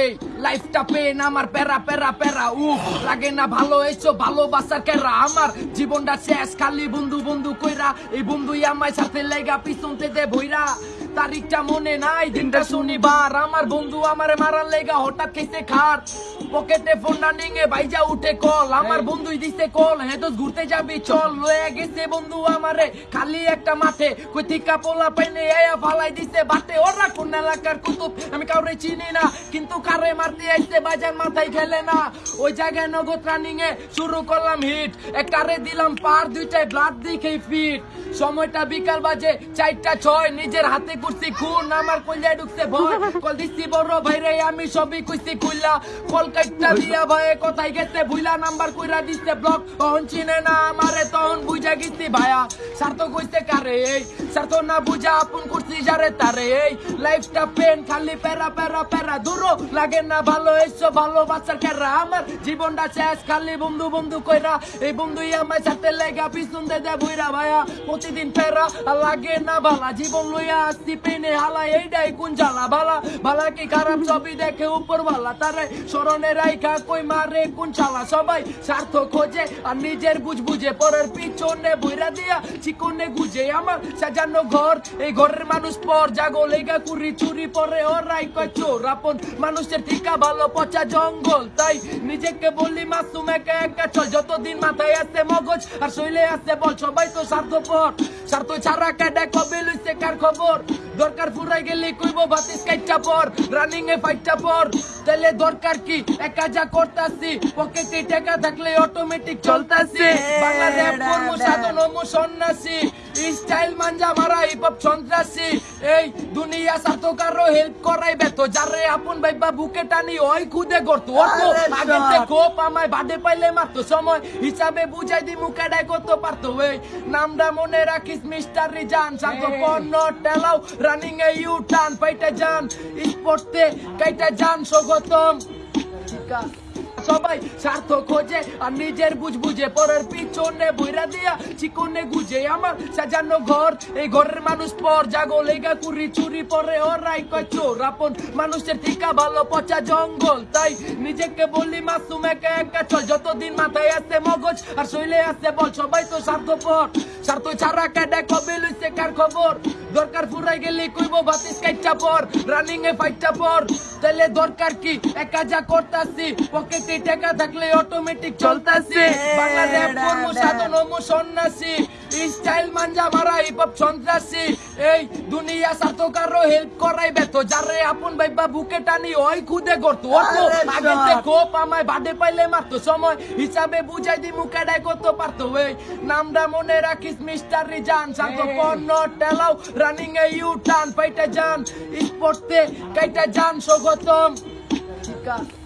এই লাইফটা পেন আমার প্যারা প্যারা প্যারা। উফ, লাগে না ভালো, এসো ভালোবাসার কেরা। আমার জীবনটা শেষ, খালি বন্ধু বন্ধু কইরা। এই বন্ধুই আমায় সাথে লেগা পিছন থেকে ভইরা তারিখটা মনে নাই, দিনটা শনিবার। আমার বন্ধু আমার মারার লেগা হঠাৎ খেতে খার পকেটে ফোন না নিয়ে বাইজা উঠে কল আমার বন্ধুই দিছে কল হ্যাঁ তো ঘুরতে যাবি? চল লয়ে গেছে বন্ধু আমারে। খালি একটা মাঠে। কই থিকা পোলা পাইনে আয়া ফালাই দিছে বাটে। ওরা কোন এলাকার কুতুব? আমি কাউরে চিনি না। কিন্তু কারে মারতে আইছে বাজার মাথায় খেলে না। ওই জায়গায় নগদ রানিং এ শুরু করলাম হিট একটারে দিলাম পার দুইটায় ব্লাড দিকে ফিট সময়টা বিকাল বাজে চারটা ছয়। নিজের হাতে করছি খুন। আমার কলজায় ঢুকছে ভয়। কল দিচ্ছি বড় ভাইরে আমি সবই কইছি খুললা কল কাইটটা দিয়া ভয়ে কোথায় গেছে? ভুইলা নাম্বার কইরা দিচ্ছে ব্লক। তখন চিনে না আমারে তখন বুঝা গেছি ভায়া। স্বার্থ কইতে কারে এই? স্বার্থ না বুঝা আপন করছি যারে তারে এই। লাইফটা পেন খালি প্যারা প্যারা প্যারা। দূরও লাগে না ভালো, এসো ভালোবাসার কেরা আমার। জীবনটা শেষ, খালি বন্ধু বন্ধু কইরা। এই বন্ধুই আমার সাথে লেগা, পিছন দে দে বইরা ভাইয়া প্রতিদিন আর লাগে না ভালা জীবন লইয়া আসছি পেনে হালা এইটাই কোন জ্বালা ভালা ভালা কি খারাপ ছবি দেখে উপর ভালা তারে? স্মরণে রাইখা কই মারে কোন চালা সবাই স্বার্থ খোঁজে আর নিজের বুঝ বুঝে পরের পিছনে বইরা দিয়া চিকনে গুজে আমার সাজানো ঘর। এই ঘরের মানুষ পর জাগো, লেগা কুড়ি চুরি পরে ওরাই কয় চোর। আপন মানুষের ঠিকা ভালো, পচা জঙ্গল, তাই নিজেকে বলি মাসুম, একা একা চল। যতদিন মাথায় আছে মগজ আর শৈলে আছে বল, সবাই তো স্বার্থপর। স্বার্থ ছাড়া কেডা কবে লইছে কার খবর? দরকার ফুরাই গেলে কইব বাতিস কাইটা পর রানিং এ ফাইটটা পর। তাহলে দরকার কি? একা যা করতাছি পকেটে টাকা থাকলে অটোমেটিক চলতাছি। বাংলা র‍্যাপ কর্ম সাধন ও সন্ন্যাসী। স্টাইল মাঞ্জা মারা হিপ হপ সন্ত্রাসী এই দুনিয়া সাথে কারও হেল্প করাই বেত যারে আপন ভাইবা বুকে টানি ওই খুদে করতো অত আগেতে কোপ আমায় বাদে পাইলে মারতো। সময় হিসাবে বুঝাই দি মুখেডাই কত পারতো। এই নামটা মনে রাখিস মিস্টার রিজান। শান্ত পণ্য টেলাও রানিং এ ইউ টান পাইটা যান। স্পোর্টে কাইটা যান স্বাগতম। সবাই স্বার্থ খোঁজে আর নিজের বুঝ বুঝে, পরের পিছনে বইরা দিয়া চিকনে গুজে। আমার সাজানো ঘর, এই ঘরের মানুষ পর জাগো, লেগা কুড়ি চুরি পরে ওরাই কয় চোর। আপন মানুষের ঠিকা ভালো, পচা জঙ্গল, তাই নিজেকে বলি মাসুম, একা একা চল। যতদিন মাথায় আছে মগজ আর শৈলে আছে বল, সবাই তো স্বার্থপর। স্বার্থ ছাড়া কেডা কবে লইছে কার খবর? দরকার ফুরাই গেলে কইব বাতিস কাইটা পর রানিং এ ফাইটটা পর। তাহলে দরকার কি? একা যা করতাছি পকেটে টাকা থাকলে অটোমেটিক চলতাছি। বাংলা র‍্যাপ কর্ম সাধন সন্ন্যাসী স্টাইল মাঞ্জা মারা হিপ হপ সন্ত্রাসী এই দুনিয়া স্বার্থ কারও হেল্প করাই বেত যারে আপন ভাইবা বুকে টানি ওই খুদে করতো অত আগেতে কোপ আমায় বাদে পাইলে মারতো সময় হিসাবে বুঝাই দি মুখেডাই কত পারতো এই নামটা মনে রাখিস মিস্টার রিজান শান্ত পণ্য টেলাও রানিং এ ইউ টান পাইটা যান স্পোর্টে কাইটা যান স্বাগতম ঠিক আছে